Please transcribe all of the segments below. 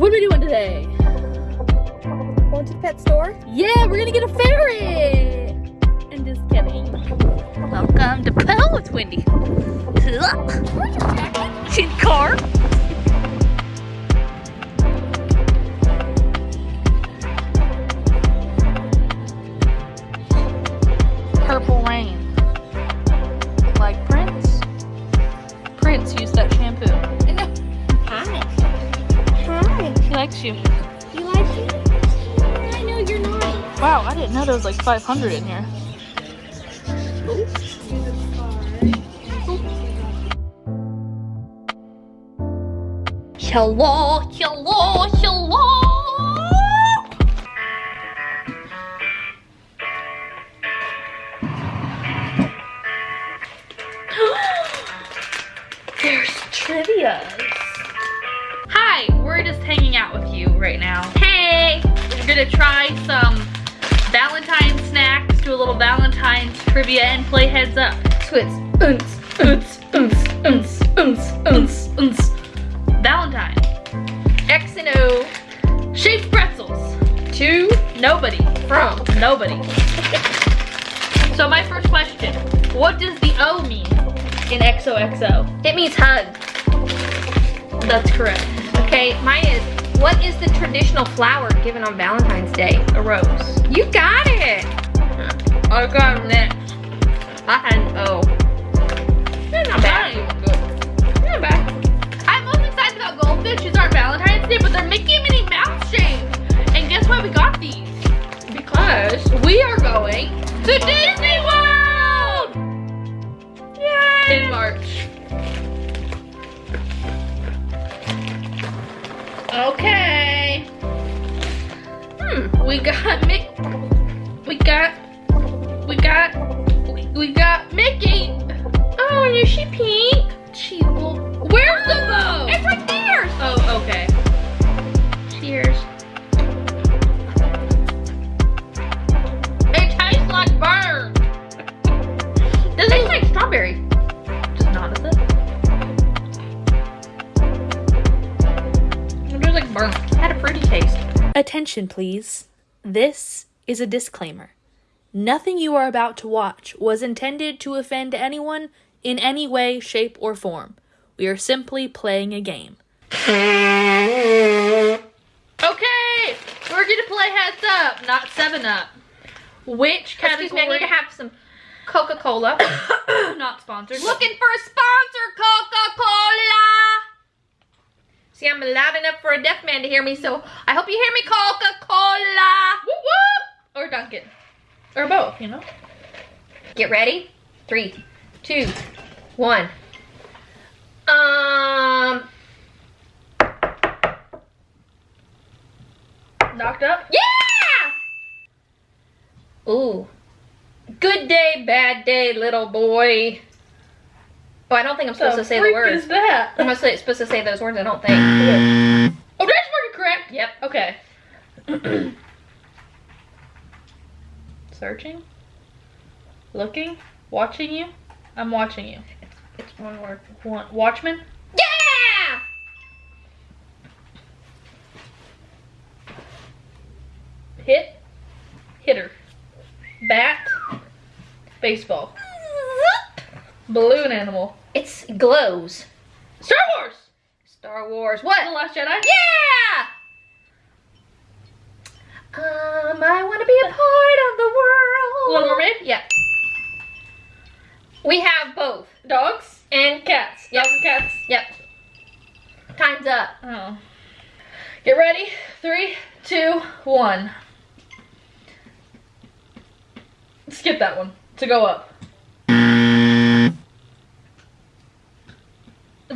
what are we doing today? Going to the pet store? Yeah, we're gonna get a ferret! I'm just kidding. Welcome to Pell with Wendy. She's car. Likes you. You like it? I know you're not. Wow, I didn't know there was like 500 in here. Hello, hello, hello. There's trivia. We're just hanging out with you right now. Hey, we're gonna try some Valentine snacks, do a little Valentine's trivia, and play heads up. So it's unts, unts, unts, unts, unts, unts, unts. Valentine. X and O. Shaped pretzels. To nobody. From nobody. so my first question, what does the O mean in XOXO? It means hug. That's correct. Okay, mine is, what is the traditional flower given on Valentine's Day? A rose. You got it. I got next. I had an O. Not Not bad. even good. Not bad. I'm most excited about goldfishes are Valentine's Day, but they're Mickey and Minnie Mouse shaped. And guess why we got these? Because we are going to Disney World! Yay. In March. Okay. Hmm, we got Mick. We got. We got. We, got Mickey. Oh, is she pink? She will. Where's the bow? It's right there. Oh, okay. Cheers. Fruity taste. Attention, please. This is a disclaimer. Nothing you are about to watch was intended to offend anyone in any way, shape, or form. We are simply playing a game. Okay, we're gonna play heads up, not seven up. Which category? Excuse me, I need to have some Coca-Cola. not sponsored. Looking for a sponsor, Coca-Cola. See, I'm loud enough for a deaf man to hear me, so I hope you hear me, Coca-Cola. Whoop whoop! Or Dunkin'. Or both, you know? Get ready. Three, two, one. Um, Knocked up? yeah! Ooh. Good day, bad day, little boy. Oh, I don't think I'm supposed to say the words. is that? I'm supposed to- supposed to say those words, I don't think. Oh, that's working correct. Yep. Okay. Searching. Looking. Watching you. I'm watching you. It's one word. Wa- Watchman. Yeah! Hit. Hitter. Bat. Baseball. Balloon animal. Glows. Star Wars. Star Wars. What? The Last Jedi. Yeah! Um, I want to be a part of the world. Little Mermaid. Yeah. We have both. Dogs. And Cats. Yep. Dogs and cats. Yep. Time's up. Oh. Get ready. Three, two, one. Skip that one to go up.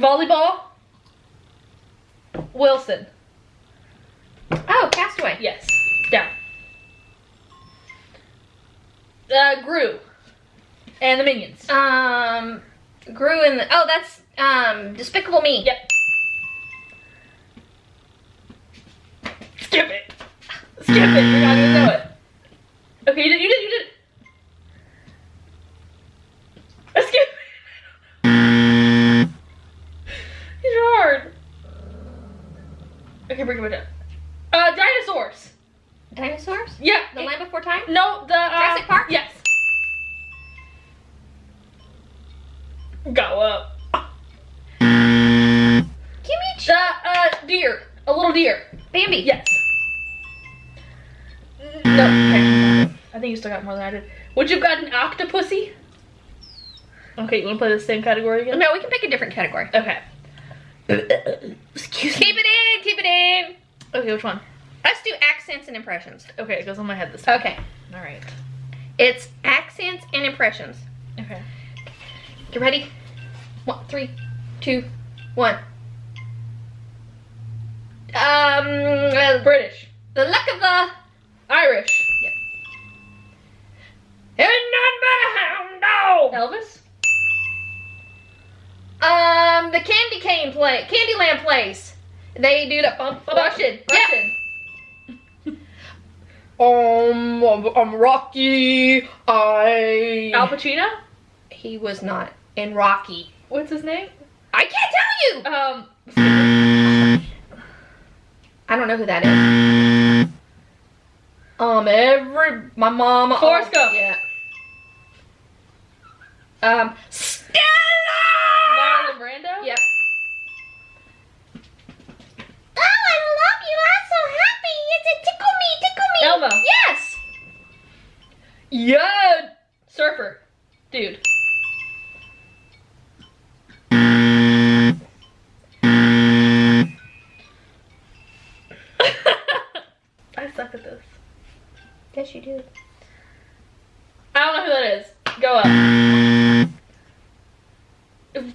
Volleyball. Wilson. Oh, Castaway. Yes. Down. Uh, Gru. And the minions. Um, Grew in the. Oh, that's um Despicable Me. Yep. Skip it. Skip it. You're not gonna know it. Okay, you did. You did. You did. Uh, Skip. it. These are hard. Okay, bring it down. Uh, dinosaurs. Dinosaurs? Yeah. The Land Before Time? No, the uh, Jurassic Park? Yes. Go up. Gimme The uh deer. A little deer. Bambi. Yes. No. Okay. I think you still got more than I did. Would you have got an octopussy? Okay, you want to play the same category again? No, we can pick a different category. Okay. Excuse Keep it in, keep it in. Okay, which one? Let's do accents and impressions. Okay, it goes on my head this time. Okay. All right. It's accents and impressions. Okay. You ready? One, three, two, one. Um, uh, British. the luck of the Irish. and none but a hound dog. Elvis. Um, the candy cane play, Candyland place. They do the bump, Russian. Yeah. Russian. Um, I'm, I'm Rocky. I. Al Pacino. he was not in Rocky. What's his name? I can't tell you. Um. I don't know who that is. Um, every my mama. Forrest oh, Gump. Yeah. Um, Stella. Marlon Brando. Yep. Oh, I love you. I'm so happy. It's a tickle me, tickle me. Elmo. Yes. Yeah. Surfer. Dude.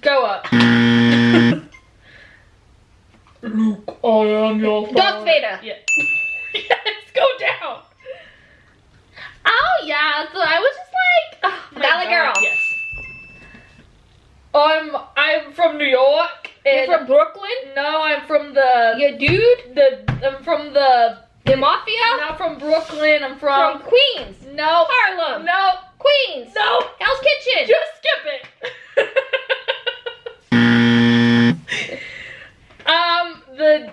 Go up. Luke, I am your Darth Vader. Yeah. yes, go down. Oh yeah, so I was just like, oh Valley God, Girl. Yes. I'm I'm from New York. You're from Brooklyn. No, I'm from the You dude. the I'm from the The mafia. not from Brooklyn. I'm From from, Queens. no Harlem. no Queens. no. Hell's Kitchen. Just skip it. um, the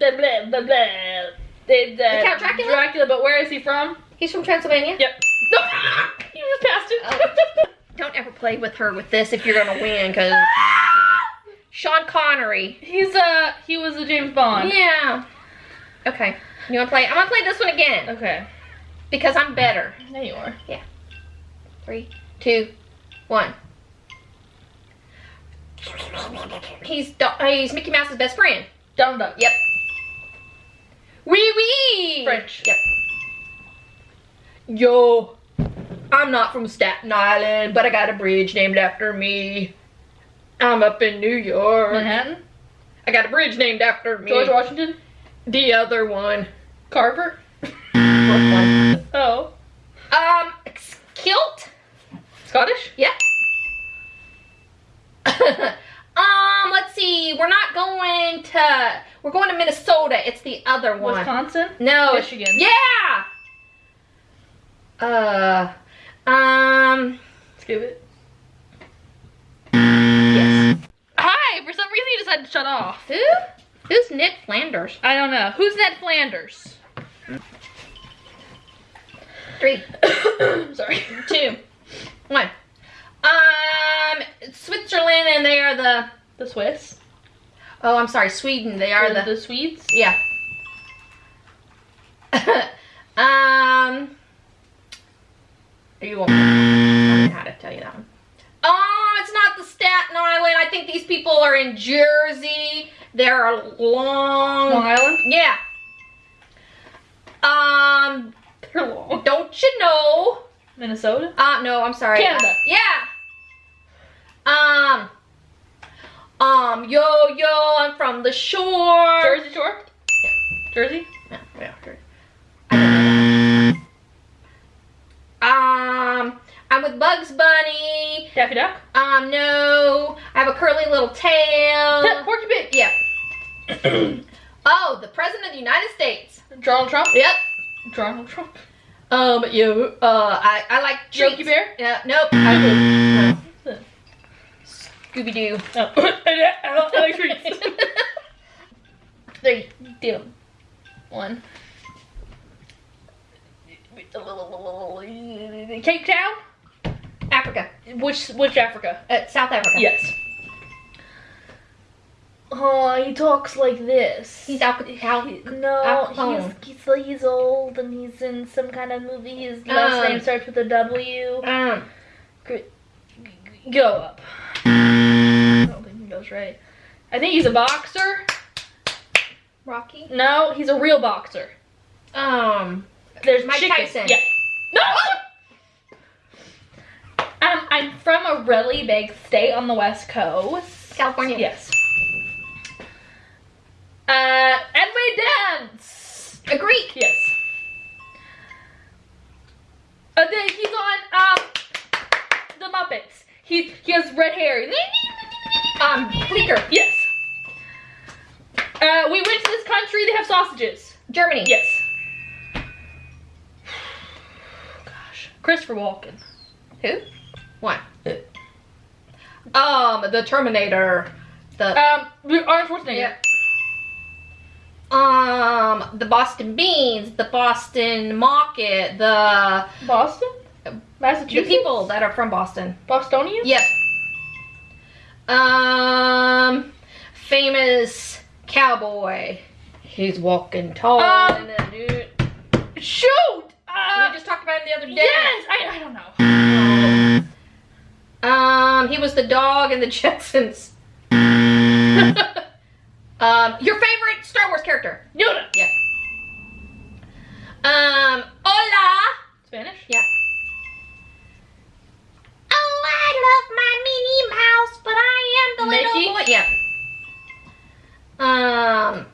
the blah blah blah. The, the, Count Dracula? Dracula, but where is he from? He's from Transylvania. Yep. No, you just passed it. Don't ever play with her with this if you're gonna win, because Sean Connery. He's uh he was a James Bond. Yeah. Okay. You wanna play? I'm gonna play this one again Okay. because I'm better. There you are. Yeah. Three, two, one. He's he's Mickey Mouse's best friend. Donald Duck. Yep. Wee wee. French. Yep. Yo, I'm not from Staten Island, but I got a bridge named after me. I'm up in New York. Manhattan. I got a bridge named after me. George Washington. The other one. Carver. Oh. Um, kilt. Scottish. Yeah. um, let's see. We're not going to. We're going to Minnesota. It's the other one. Wisconsin. No. Michigan. Yeah. Uh. Um. Skip it. Yes. Hi. For some reason you decided to shut off. Who? Who's Ned Flanders? I don't know. Who's Ned Flanders? Three, Sorry. two, one. Um, Switzerland, and they are the. The Swiss. Oh, I'm sorry, Sweden. They are the, the. Swedes. Yeah. um. You won't. I how to tell you that one. Oh, it's not the Staten Island. I think these people are in Jersey. They're a long. Long Island. Yeah. Um. They're long. Don't you know? Minnesota. Uh, no, I'm sorry. Canada. Uh, yeah. Um. Um. Yo, yo, I'm from the shore. Jersey Shore. Yeah. Jersey. Yeah, yeah, sure. I don't know that. Um, I'm with Bugs Bunny. Daffy Duck. Um, no. I have a curly little tail. Porky Pig. yeah. oh, the President of the United States. Donald Trump. Yep. Donald Trump. Um, you, uh, I, I like treats. Bear. Yeah, nope. I would, no. Scooby Doo. Oh. I don't like treats. Three, two, one. Cape Town? Africa. Which which Africa? Uh, South Africa. Yes. Oh, he talks like this. He's Al- Al- no, Al he's, he's he's old and he's in some kind of movie. His last Um. name starts with a W. um, Go up. I don't think he goes right. I think he's a boxer. Rocky. No, he's a real boxer. Um, There's Mike chicken. Tyson. Yeah. No. Um, I'm from a really big state on the west coast. California. Yes. Uh, Edway Dance. A Greek. Yes. Uh, then he's on um the Muppets. He he has red hair. Um, Beaker. Yes. Uh, we went to this country. They have sausages. Germany. Yes. Gosh, Christopher Walken. Who? What? Um, the Terminator. The Um, Arnold Schwarzenegger. Yeah. um, the Boston Beans, the Boston Market, the Boston, the Massachusetts. people that are from Boston. Bostonians. Yep. Um, famous cowboy. He's walking tall. Um, dude. Shoot. Uh, we just talked about him the other day. yes. I, I don't know. Um, he was the dog in the Jetsons. um, your favorite Star Wars character? Yoda. Yeah. Um, hola. Spanish. Yeah. The little boy. Yeah. Um.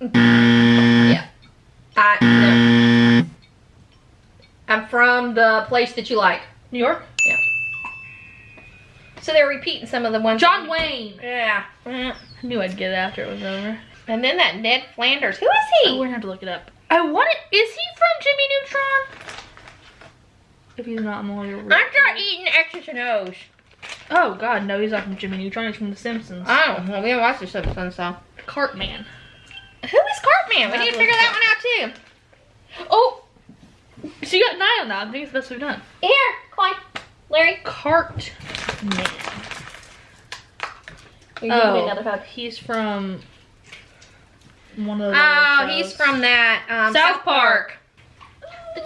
Yeah. I. No. I'm from the place that you like. New York. Yeah. So they're repeating some of the ones. John Wayne. Yeah. I knew I'd get it after it was over. And then that Ned Flanders. Who is Oh, he? we're gonna have to look it up. I want it. Is he from Jimmy Neutron? If he's not, I'm gonna I'm not eating and O's. Oh God, no, he's not from Jimmy Neutron. He's from The Simpsons. Oh, well, we haven't watched the Simpsons, so. Cartman. Who is Cartman? We need to figure that one out too. Oh, So you got nine on that. I think it's the best we've done. here, coin. Larry. Cartman. Oh, he's from one of the. Oh, he's from that um, South South Park. We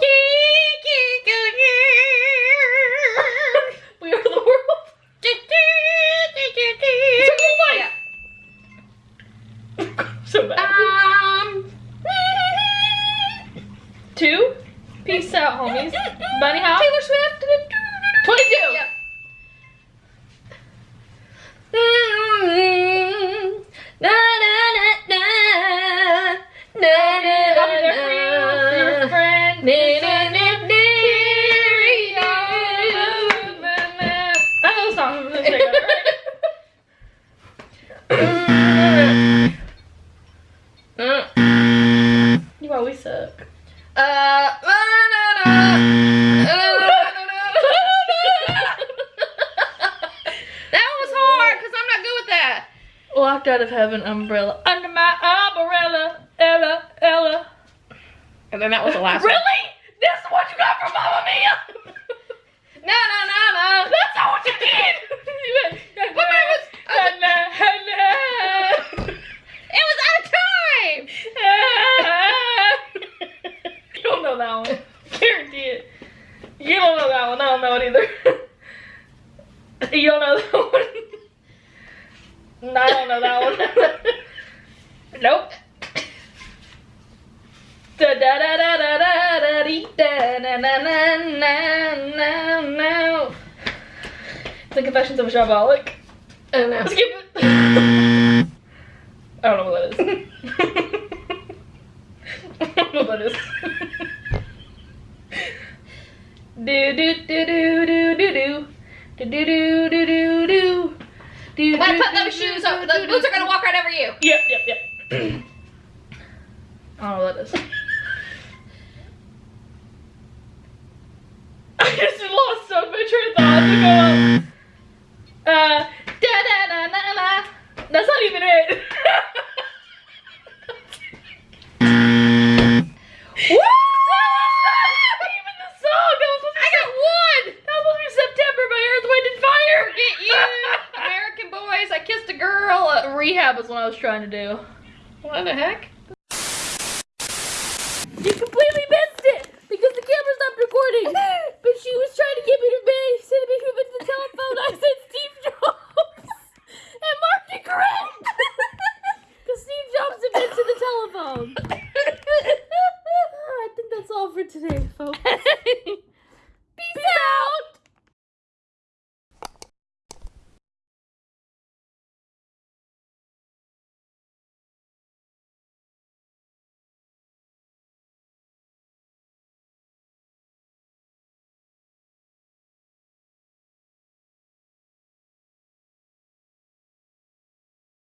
so bad. Um, Two. Peace out, homies. Bunny hop. Taylor Swift. 22. Yep. Na, na, na, na. Na, na, I'll be there for you. Your na, friend. na, na, na, na. Out of umbrella. Under my umbrella. Ella, Ella. And then that was the last Really? This is what you got from Mamma Mia? No, no, no, no. That's not what you did. You went, But mine was- "Na, na, na." It was out of time. you don't know that one. Guarantee it. You don't know that one. I don't know it either. you don't know that one. No, I don't know that one. nope. Da da da da da da da dee, da na na na na na na. The Confessions of a Shopaholic. I don't know. Skip it. I don't know what that is. I don't know what that is. Do do do do do do do. Do do do do do do. Do gonna put those shoes up. Those boots are gonna walk right over you. Yep, yep, yep. I don't know what that is. I just lost so much train of thought to go up. Uh, da da da Wind and That's not even it. boys. I kissed a girl. Rehab is what I was trying to do. What the heck? You completely missed it because the camera stopped recording. but she was trying to get me to bed. She said to me to the telephone. I said, Steve.